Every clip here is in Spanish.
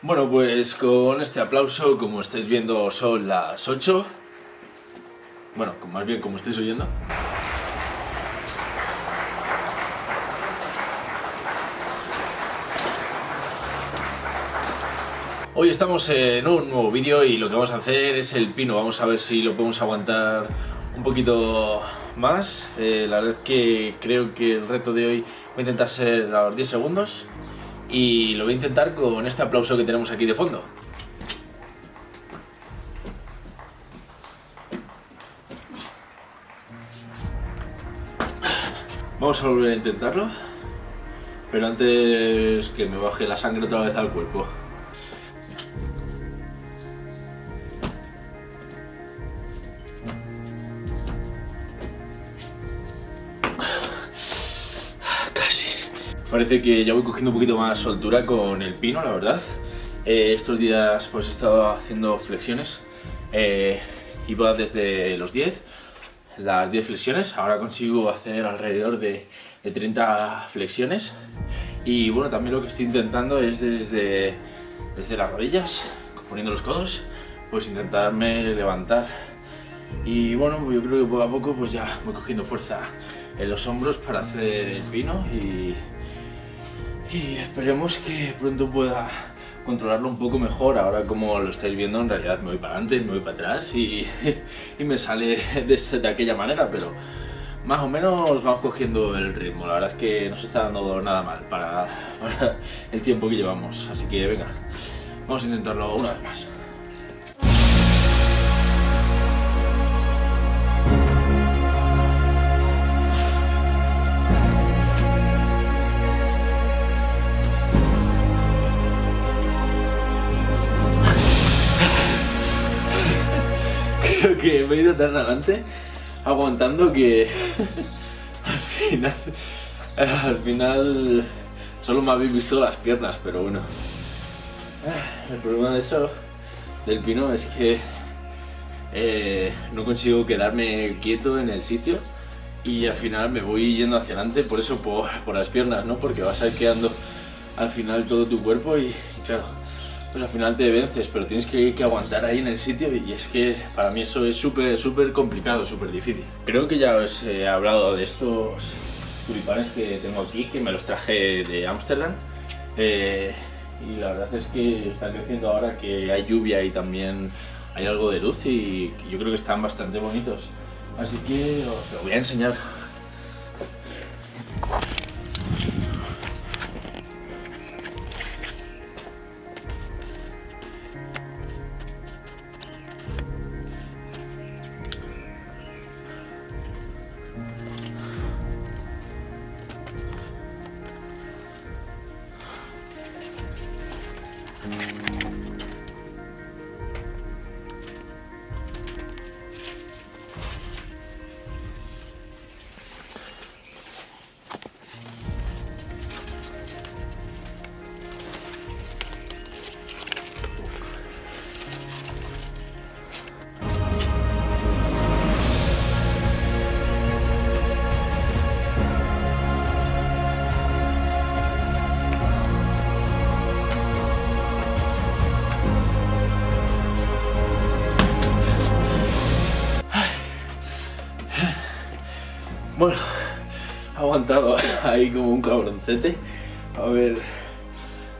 Bueno, pues con este aplauso, como estáis viendo, son las 8. Bueno, más bien como estáis oyendo. Hoy estamos en un nuevo vídeo y lo que vamos a hacer es el pino. Vamos a ver si lo podemos aguantar un poquito más. Eh, la verdad es que creo que el reto de hoy voy a intentar ser a los 10 segundos y lo voy a intentar con este aplauso que tenemos aquí de fondo. Vamos a volver a intentarlo, pero antes que me baje la sangre otra vez al cuerpo. Parece que ya voy cogiendo un poquito más soltura con el pino, la verdad. Eh, estos días pues he estado haciendo flexiones. Eh, iba desde los 10, las 10 flexiones. Ahora consigo hacer alrededor de, 30 flexiones. Y bueno, también lo que estoy intentando es desde, desde las rodillas, poniendo los codos, pues intentarme levantar. Y bueno, yo creo que poco a poco pues ya voy cogiendo fuerza en los hombros para hacer el pino y y esperemos que pronto pueda controlarlo un poco mejor. Ahora como lo estáis viendo en realidad me voy para adelante, me voy para atrás y, me sale de, de, aquella manera, pero más o menos vamos cogiendo el ritmo. La verdad es que no se está dando nada mal para, para el tiempo que llevamos, así que venga, vamos a intentarlo una vez más. Que he ido tan adelante aguantando que al final al final solo me habéis visto las piernas, pero bueno. El problema de eso, del pino, es que eh, no consigo quedarme quieto en el sitio y al final me voy yendo hacia adelante, por eso por, por las piernas, ¿no? Porque vas a ir quedando al final todo tu cuerpo y claro, pues al final te vences, pero tienes que, aguantar ahí en el sitio y es que para mí eso es súper, súper complicado, súper difícil. Creo que ya os he hablado de estos tulipanes que tengo aquí, que me los traje de Ámsterdam. Eh, y la verdad es que están creciendo ahora que hay lluvia y también hay algo de luz y yo creo que están bastante bonitos. Así que os lo voy a enseñar. Bueno, he aguantado ahí como un cabroncete. A ver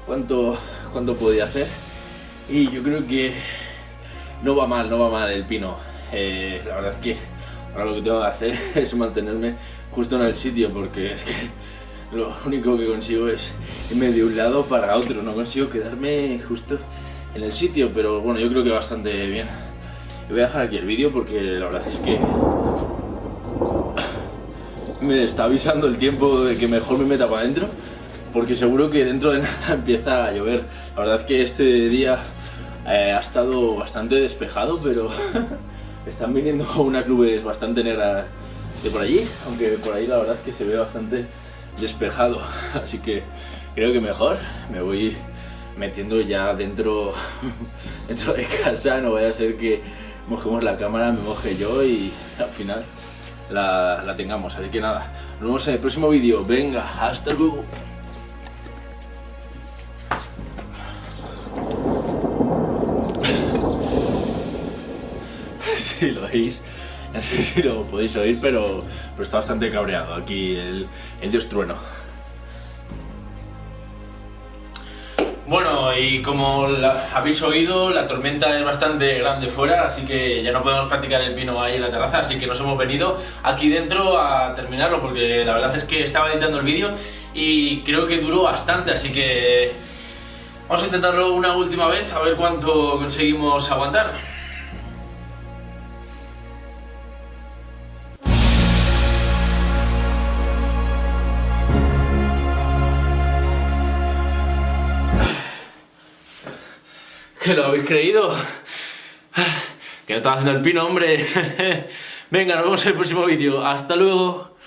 cuánto, cuánto podía hacer. Y yo creo que no va mal, no va mal el pino. Eh, la verdad es que ahora lo que tengo que hacer es mantenerme justo en el sitio porque es que lo único que consigo es irme de un lado para otro. No consigo quedarme justo en el sitio, pero bueno, yo creo que bastante bien. Voy a dejar aquí el vídeo porque la verdad es que me está avisando el tiempo de que mejor me meta para adentro porque seguro que dentro de nada empieza a llover. La verdad es que este día eh, ha estado bastante despejado, pero están viniendo unas nubes bastante negras de por allí, aunque por ahí la verdad es que se ve bastante despejado, así que creo que mejor me voy metiendo ya dentro, dentro de casa, no vaya a ser que mojemos la cámara, me moje yo y al final la, tengamos. Así que nada, nos vemos en el próximo vídeo. Venga, hasta luego. si lo oís, no sé si lo podéis oír, pero, pero está bastante cabreado aquí el, el dios trueno. Bueno, y como habéis oído, la tormenta es bastante grande fuera, así que ya no podemos practicar el pino ahí en la terraza, así que nos hemos venido aquí dentro a terminarlo, porque la verdad es que estaba editando el vídeo y creo que duró bastante, así que vamos a intentarlo una última vez, a ver cuánto conseguimos aguantar. ¿Que lo habéis creído? Que no estaba haciendo el pino, hombre. Venga, nos vemos en el próximo vídeo. ¡Hasta luego!